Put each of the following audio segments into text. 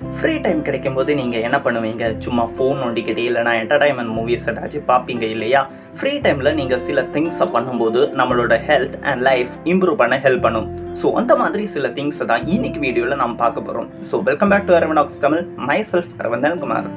Free time கிடைக்கும் போது நீங்கள் என்ன பண்ணுவீங்க? சும்மா ஃபோன் நோண்டிக்கிட்டே இல்லைனா என்டர்டைன்மெண்ட் மூவிஸ் ஏதாச்சும் பார்ப்பீங்க இல்லையா? ஃப்ரீ டைமில் நீங்கள் சில திங்ஸை பண்ணும்போது நம்மளோட ஹெல்த் அண்ட் லைஃப் இம்ப்ரூவ் பண்ண ஹெல்ப் பண்ணும். ஸோ அந்த மாதிரி சில திங்ஸை தான் இன்னைக்கு வீடியோவில் நம்ம பார்க்க போகிறோம் so welcome back to அரவனாக்ஸ் Tamil myself Aravanthan Kumar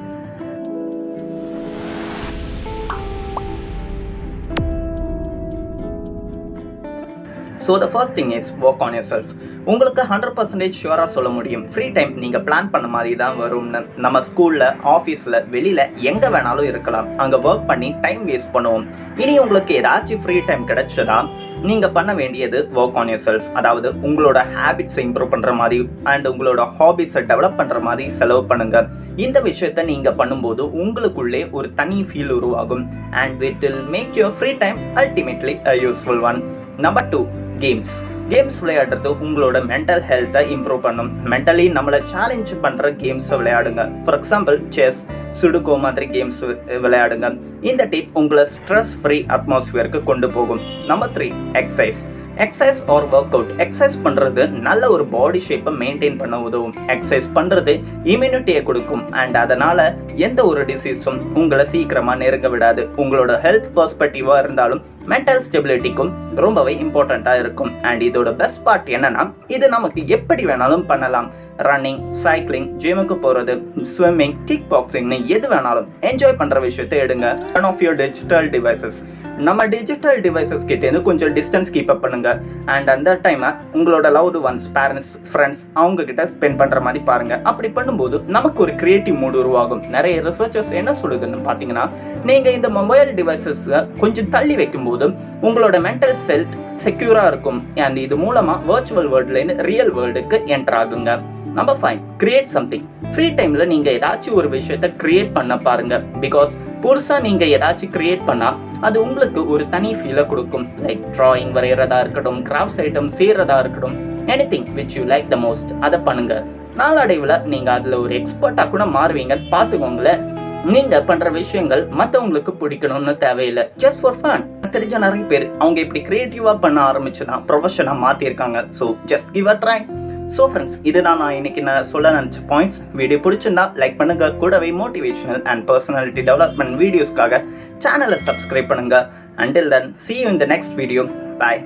so the first thing is work on yourself உங்களுக்கு ஹண்ட்ரட் பர்சன்டேஜ் ஷுவராக சொல்ல முடியும். ஃப்ரீ டைம் நீங்கள் பிளான் பண்ண மாதிரி தான் வரும்னு நம்ம ஸ்கூலில் ஆஃபீஸில் வெளியில் எங்கே வேணாலும் இருக்கலாம். அங்கே ஒர்க் பண்ணி டைம் வேஸ்ட் பண்ணுவோம். இனி உங்களுக்கு ஏதாச்சும் ஃப்ரீ டைம் கிடைச்சதா நீங்கள் பண்ண வேண்டியது ஒர்க் ஆன் யர் செல்ஃப் அதாவது உங்களோட ஹேபிட்ஸை இம்ப்ரூவ் பண்ணுற மாதிரி அண்ட் உங்களோட ஹாபிஸை டெவலப் பண்ணுற மாதிரி செலவு பண்ணுங்கள் இந்த விஷயத்தை நீங்கள் பண்ணும்போது உங்களுக்குள்ளே ஒரு தனி ஃபீல் உருவாகும். And it will make your free time ultimately a useful one number two games games விளையாடுறது உங்களோட மென்டல் ஹெல்த்தை இம்ப்ரூவ் பண்ணும். மென்டலி நம்மளை சேலஞ்ச் பண்ணுற கேம்ஸை விளையாடுங்க. ஃபார் எக்ஸாம்பிள் செஸ் சுடுகோ மாதிரி கேம்ஸ் விளையாடுங்க. இந்த டிப் உங்களை ஸ்ட்ரெஸ் ஃப்ரீ அட்மாஸ்ஃபியருக்கு கொண்டு போகும். Number three exercise exercise or workout exercise பண்ணுறது நல்ல ஒரு பாடி ஷேப்பை மெயின்டைன் பண்ண உதவும். எக்ஸசைஸ் பண்ணுறது இம்யூனிட்டியை கொடுக்கும். அண்ட் அதனால் எந்த ஒரு டிசீஸும் உங்களை சீக்கிரமாக நெருங்க விடாது. உங்களோட ஹெல்த் பர்ஸ்பெக்டிவாக இருந்தாலும் மென்டல் ஸ்டெபிலிட்டிக்கும் ரொம்பவே இம்பார்ட்டண்ட்டாக இருக்கும். அண்ட் இதோட பெஸ்ட் பார்ட் என்னன்னா இது நமக்கு எப்படி வேணாலும் பண்ணலாம். ரன்னிங் சைக்கிளிங் ஜிம்முக்கு போகிறது ஸ்விம்மிங் கிக் பாக்ஸிங்னு எது வேணாலும் என்ஜாய் பண்ணுற விஷயத்தை எடுங்க. One of your digital devices நம்ம டிஜிட்டல் டிவைசஸ் கிட்டேருந்து கொஞ்சம் டிஸ்டன்ஸ் கீப் அப் பண்ணுங்க. அண்ட் அந்த டைமை உங்களோட லவ்டு ஒன்ஸ் பேரண்ட்ஸ் ஃப்ரெண்ட்ஸ் அவங்க கிட்ட ஸ்பெண்ட் பண்ணுற மாதிரி பாருங்க. அப்படி பண்ணும்போது நமக்கு ஒரு கிரியேட்டிவ் மூடு உருவாகும். நிறைய ரிசர்ச்சர்ஸ் என்ன சொல்லுதுன்னு பார்த்தீங்கன்னா நீங்கள் இந்த மொபைல் டிவைசஸை கொஞ்சம் தள்ளி வைக்கும்போது உங்களோட மென்டல் ஹெல்த் செக்யூராக இருக்கும். அண்ட் இது மூலமாக வர்ச்சுவல் வேர்ல்டுலேருந்து ரியல் வேர்ல்டுக்கு என்ட்ராகுங்க number five create something free டைமில் நீங்கள் ஏதாச்சும் ஒரு விஷயத்த கிரியேட் பண்ண பாருங்க. பிகாஸ் புதுசாக நீங்கள் ஏதாச்சும் கிரியேட் பண்ணால் அது உங்களுக்கு ஒரு தனி ஃபீலை கொடுக்கும். லைக் ட்ராயிங் வரைகிறதா இருக்கட்டும் கிராஃப்ட்ஸ் ஐட்டம் செய்கிறதா இருக்கட்டும் anything which you like the most அதை பண்ணுங்கள் நாளடைவில் நீங்கள் அதில் ஒரு எக்ஸ்பர்ட்டாக கூட மாறுவீங்கன்னு பார்த்துக்கோங்களேன். நீங்கள் பண்ணுற விஷயங்கள் மற்றவங்களுக்கு பிடிக்கணும்னு தேவையில்லை. ஜஸ்ட் ஃபார் ஃபன் தெரிஞ்ச நிறைய பேர் அவங்க இப்படி க்ரியேட்டிவாக பண்ண ஆரம்பிச்சு தான் ப்ரொஃபஷனாக மாற்றிருக்காங்க so just give a try so friends இது நான் இன்னைக்கு நான் சொல்ல நினச்ச பாயிண்ட்ஸ் வீடியோ பிடிச்சிருந்தா லைக் பண்ணுங்க. கூடவே மோட்டிவேஷனல் அண்ட் பர்சனாலிட்டி டெவலப்மெண்ட் வீடியோஸ்க்காக சேனலை சப்ஸ்கிரைப் பண்ணுங்க. Until then see you in next video bye